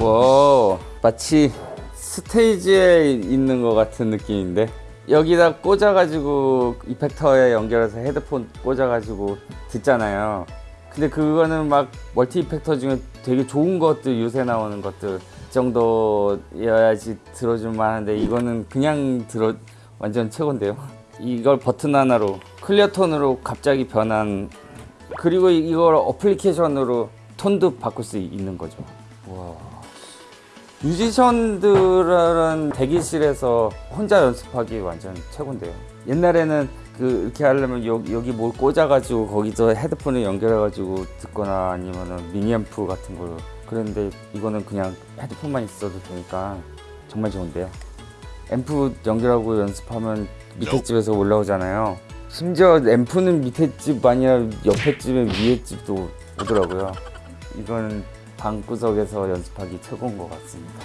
와 마치 스테이지에 있는 것 같은 느낌인데? 여기다 꽂아가지고 effector에 연결해서 헤드폰 꽂아가지고 듣잖아요. 근데 그거는 막 multi effector 중에 되게 좋은 것들 요새 나오는 것들 정도여야지 들어줄만 한데 이거는 그냥 들어 완전 최고인데요? 이걸 버튼 하나로 clear 톤으로 갑자기 변한 그리고 이- 이걸 어플리케이션으로 톤도 바꿀 수 있는 거죠. 와 뮤지션들은 대기실에서 혼자 연습하기 완전 최고인데요. 옛날에는 그 이렇게 하려면 여, 여기 뭘 꽂아가지고 거기서 헤드폰을 연결해가지고 듣거나 아니면은 미니앰프 같은 걸로 그런데 이거는 그냥 헤드폰만 있어도 되니까 정말 좋은데요. 앰프 연결하고 연습하면 밑에 집에서 올라오잖아요. 심지어 앰프는 밑에 집 아니라 옆에 집에 위에 집도 오더라고요. 이거는 방구석에서 연습하기 최고인 것 같습니다